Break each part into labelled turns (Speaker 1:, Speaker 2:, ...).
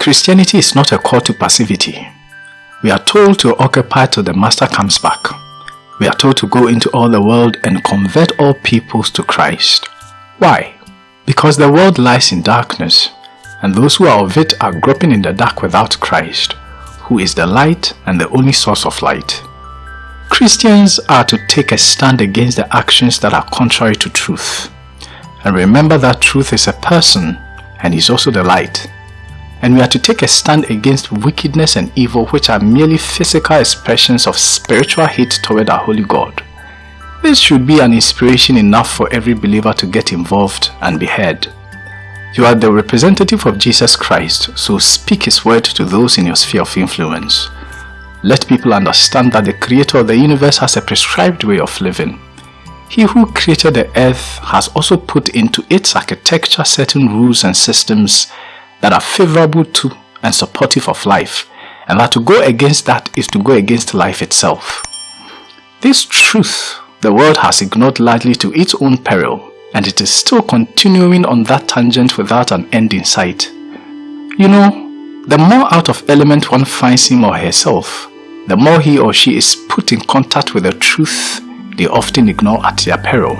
Speaker 1: Christianity is not a call to passivity. We are told to occupy till the Master comes back. We are told to go into all the world and convert all peoples to Christ. Why? Because the world lies in darkness, and those who are of it are groping in the dark without Christ, who is the light and the only source of light. Christians are to take a stand against the actions that are contrary to truth. And remember that truth is a person and is also the light. And we are to take a stand against wickedness and evil which are merely physical expressions of spiritual hate toward our holy God. This should be an inspiration enough for every believer to get involved and be heard. You are the representative of Jesus Christ, so speak His word to those in your sphere of influence. Let people understand that the creator of the universe has a prescribed way of living. He who created the earth has also put into its architecture certain rules and systems that are favorable to and supportive of life, and that to go against that is to go against life itself. This truth the world has ignored largely to its own peril, and it is still continuing on that tangent without an end in sight. You know, the more out of element one finds him or herself, the more he or she is put in contact with the truth they often ignore at their peril.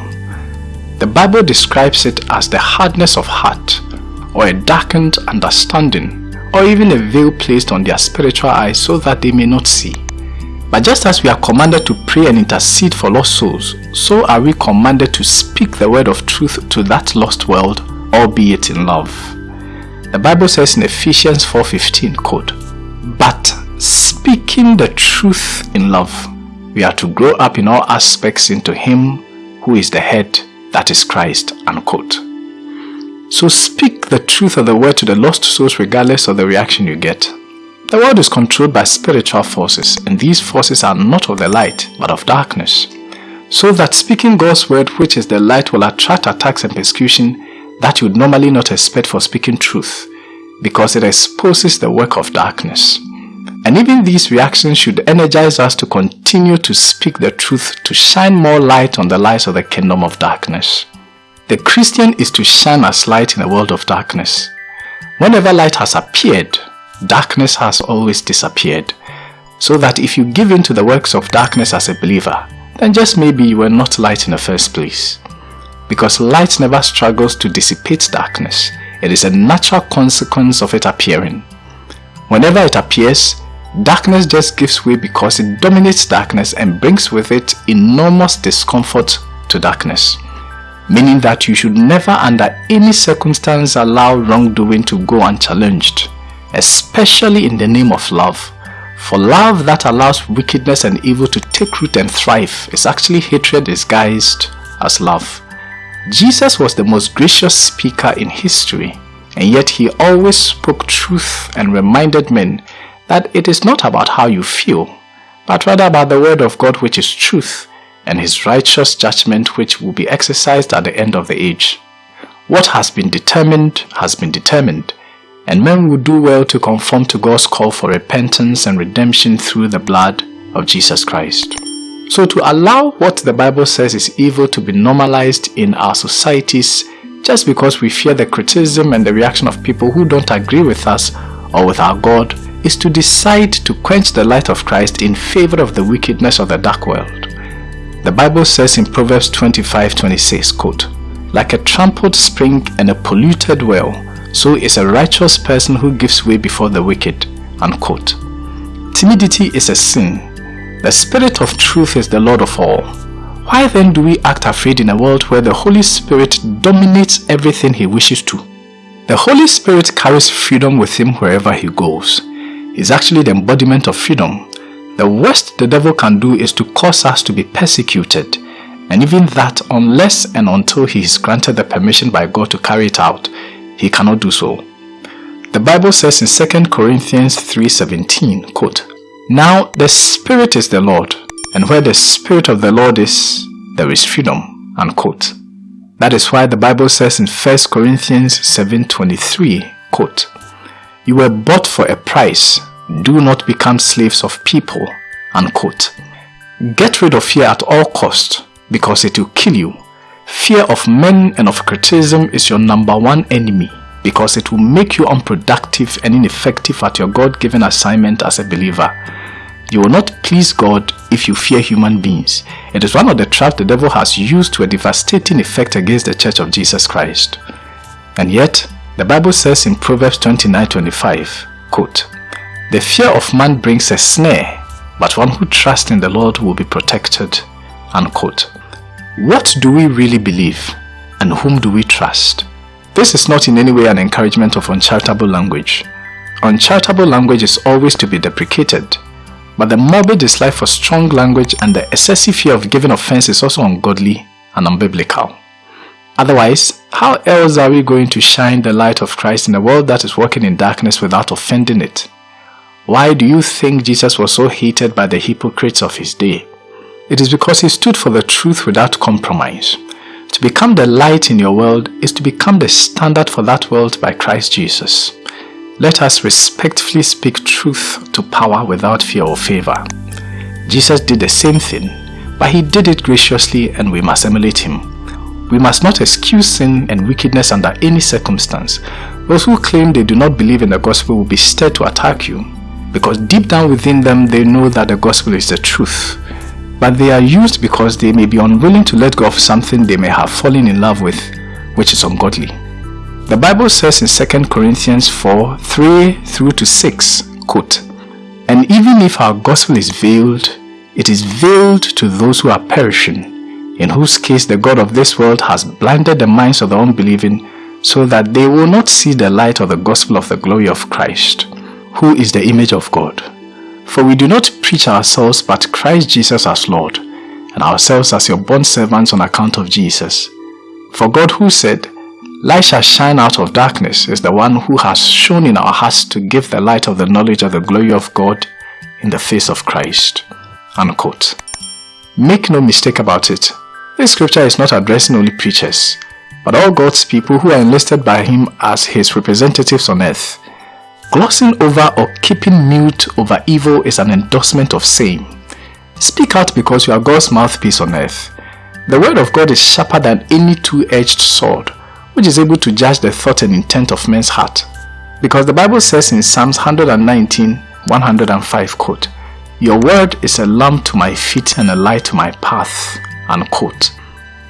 Speaker 1: The Bible describes it as the hardness of heart, or a darkened understanding, or even a veil placed on their spiritual eyes so that they may not see. But just as we are commanded to pray and intercede for lost souls, so are we commanded to speak the word of truth to that lost world, albeit in love. The Bible says in Ephesians 4.15, quote, But speaking the truth in love, we are to grow up in all aspects into Him who is the head, that is Christ, unquote. So speak the truth of the word to the lost souls regardless of the reaction you get. The world is controlled by spiritual forces and these forces are not of the light but of darkness. So that speaking God's word which is the light will attract attacks and persecution that you would normally not expect for speaking truth because it exposes the work of darkness. And even these reactions should energize us to continue to speak the truth to shine more light on the lies of the kingdom of darkness. The Christian is to shine as light in a world of darkness. Whenever light has appeared, darkness has always disappeared. So that if you give in to the works of darkness as a believer, then just maybe you were not light in the first place. Because light never struggles to dissipate darkness. It is a natural consequence of it appearing. Whenever it appears, Darkness just gives way because it dominates darkness and brings with it enormous discomfort to darkness. Meaning that you should never under any circumstance allow wrongdoing to go unchallenged, especially in the name of love. For love that allows wickedness and evil to take root and thrive is actually hatred disguised as love. Jesus was the most gracious speaker in history, and yet he always spoke truth and reminded men that it is not about how you feel, but rather about the word of God which is truth and his righteous judgment which will be exercised at the end of the age. What has been determined has been determined, and men will do well to conform to God's call for repentance and redemption through the blood of Jesus Christ. So to allow what the Bible says is evil to be normalized in our societies just because we fear the criticism and the reaction of people who don't agree with us or with our God is to decide to quench the light of Christ in favor of the wickedness of the dark world. The Bible says in Proverbs 25:26, quote, Like a trampled spring and a polluted well, so is a righteous person who gives way before the wicked. Unquote. Timidity is a sin. The Spirit of truth is the Lord of all. Why then do we act afraid in a world where the Holy Spirit dominates everything He wishes to? The Holy Spirit carries freedom with Him wherever He goes is actually the embodiment of freedom. The worst the devil can do is to cause us to be persecuted. And even that, unless and until he is granted the permission by God to carry it out, he cannot do so. The Bible says in 2 Corinthians 3.17, quote, Now the Spirit is the Lord, and where the Spirit of the Lord is, there is freedom. Unquote. That is why the Bible says in 1 Corinthians 7.23, quote, You were bought for a price, do not become slaves of people. Unquote. Get rid of fear at all cost because it will kill you. Fear of men and of criticism is your number one enemy. because it will make you unproductive and ineffective at your God-given assignment as a believer. You will not please God if you fear human beings. It is one of the traps the devil has used to a devastating effect against the church of Jesus Christ. And yet, the Bible says in Proverbs 29:25, quote, The fear of man brings a snare, but one who trusts in the Lord will be protected. Unquote. What do we really believe and whom do we trust? This is not in any way an encouragement of uncharitable language. Uncharitable language is always to be deprecated, but the morbid dislike for strong language and the excessive fear of giving offense is also ungodly and unbiblical. Otherwise, how else are we going to shine the light of Christ in a world that is walking in darkness without offending it? Why do you think Jesus was so hated by the hypocrites of his day? It is because he stood for the truth without compromise. To become the light in your world is to become the standard for that world by Christ Jesus. Let us respectfully speak truth to power without fear or favor. Jesus did the same thing, but he did it graciously and we must emulate him. We must not excuse sin and wickedness under any circumstance. Those who claim they do not believe in the gospel will be stirred to attack you because deep down within them they know that the gospel is the truth but they are used because they may be unwilling to let go of something they may have fallen in love with, which is ungodly. The Bible says in 2 Corinthians 4, 3 through to 6, quote, And even if our gospel is veiled, it is veiled to those who are perishing, in whose case the God of this world has blinded the minds of the unbelieving, so that they will not see the light of the gospel of the glory of Christ, who is the image of God. For we do not preach ourselves but Christ Jesus as Lord, and ourselves as your bond servants on account of Jesus. For God who said, Light shall shine out of darkness is the one who has shone in our hearts to give the light of the knowledge of the glory of God in the face of Christ. Unquote. Make no mistake about it, this scripture is not addressing only preachers, but all God's people who are enlisted by Him as His representatives on earth. Glossing over or keeping mute over evil is an endorsement of same. Speak out because you are God's mouthpiece on earth. The word of God is sharper than any two-edged sword, which is able to judge the thought and intent of men's heart. Because the Bible says in Psalms 119, 105 quote, Your word is a lamp to my feet and a light to my path, unquote.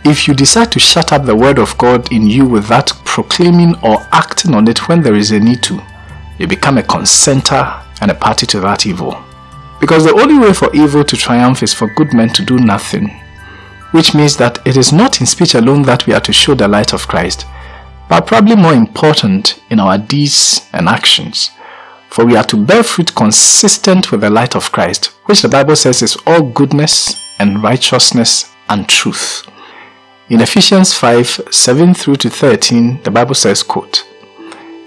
Speaker 1: If you decide to shut up the word of God in you without proclaiming or acting on it when there is a need to, you become a consenter and a party to that evil. Because the only way for evil to triumph is for good men to do nothing. Which means that it is not in speech alone that we are to show the light of Christ, but probably more important in our deeds and actions. For we are to bear fruit consistent with the light of Christ, which the Bible says is all goodness and righteousness and truth. In Ephesians 5, 7 through to 13, the Bible says, quote,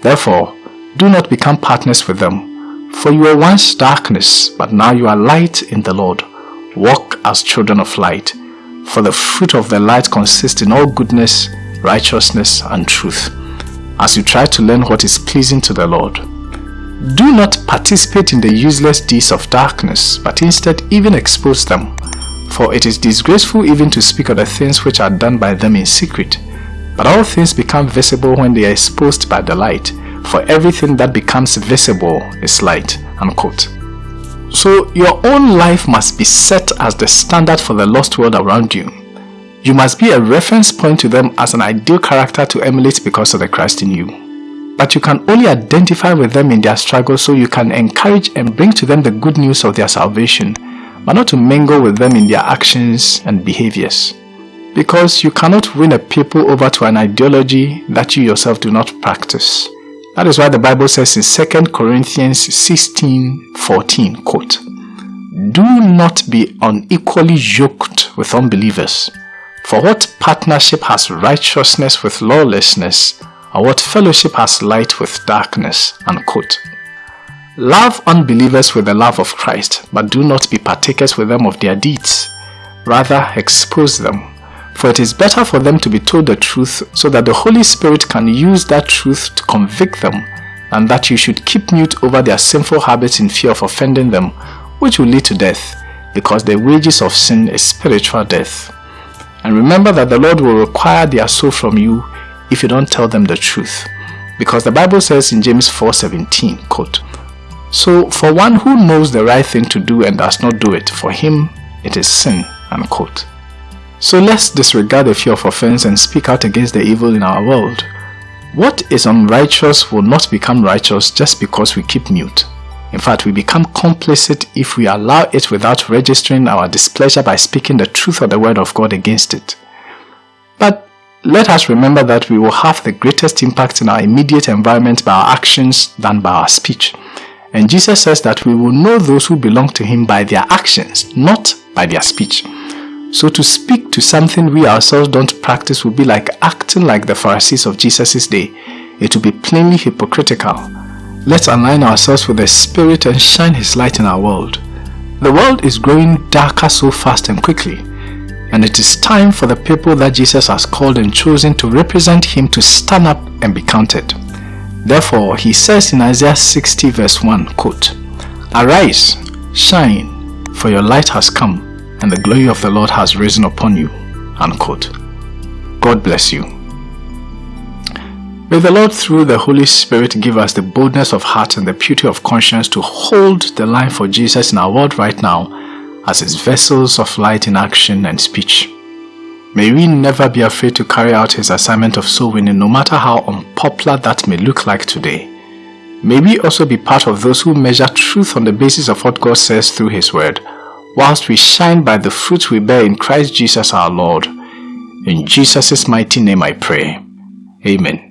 Speaker 1: Therefore, do not become partners with them. For you were once darkness, but now you are light in the Lord. Walk as children of light. For the fruit of the light consists in all goodness, righteousness, and truth, as you try to learn what is pleasing to the Lord. Do not participate in the useless deeds of darkness, but instead even expose them. For it is disgraceful even to speak of the things which are done by them in secret. But all things become visible when they are exposed by the light for everything that becomes visible is light. Unquote. So your own life must be set as the standard for the lost world around you. You must be a reference point to them as an ideal character to emulate because of the Christ in you. But you can only identify with them in their struggle so you can encourage and bring to them the good news of their salvation, but not to mingle with them in their actions and behaviors. Because you cannot win a people over to an ideology that you yourself do not practice. That is why the Bible says in 2 Corinthians 16, 14, quote, Do not be unequally yoked with unbelievers. For what partnership has righteousness with lawlessness, or what fellowship has light with darkness? Unquote. Love unbelievers with the love of Christ, but do not be partakers with them of their deeds. Rather, expose them for it is better for them to be told the truth so that the Holy Spirit can use that truth to convict them and that you should keep mute over their sinful habits in fear of offending them, which will lead to death, because the wages of sin is spiritual death. And remember that the Lord will require their soul from you if you don't tell them the truth. Because the Bible says in James 4:17, quote, So for one who knows the right thing to do and does not do it, for him it is sin, unquote. So let's disregard the fear of offense and speak out against the evil in our world. What is unrighteous will not become righteous just because we keep mute. In fact, we become complicit if we allow it without registering our displeasure by speaking the truth of the word of God against it. But let us remember that we will have the greatest impact in our immediate environment by our actions than by our speech. And Jesus says that we will know those who belong to him by their actions, not by their speech. So to speak to something we ourselves don't practice would be like acting like the Pharisees of Jesus' day. It would be plainly hypocritical. Let's align ourselves with the Spirit and shine His light in our world. The world is growing darker so fast and quickly, and it is time for the people that Jesus has called and chosen to represent Him to stand up and be counted. Therefore, He says in Isaiah 60 verse 1, quote, Arise, shine, for your light has come and the glory of the Lord has risen upon you. Unquote. God bless you. May the Lord through the Holy Spirit give us the boldness of heart and the purity of conscience to hold the line for Jesus in our world right now as his vessels of light in action and speech. May we never be afraid to carry out his assignment of soul winning no matter how unpopular that may look like today. May we also be part of those who measure truth on the basis of what God says through his word whilst we shine by the fruit we bear in Christ Jesus our Lord. In Jesus' mighty name I pray. Amen.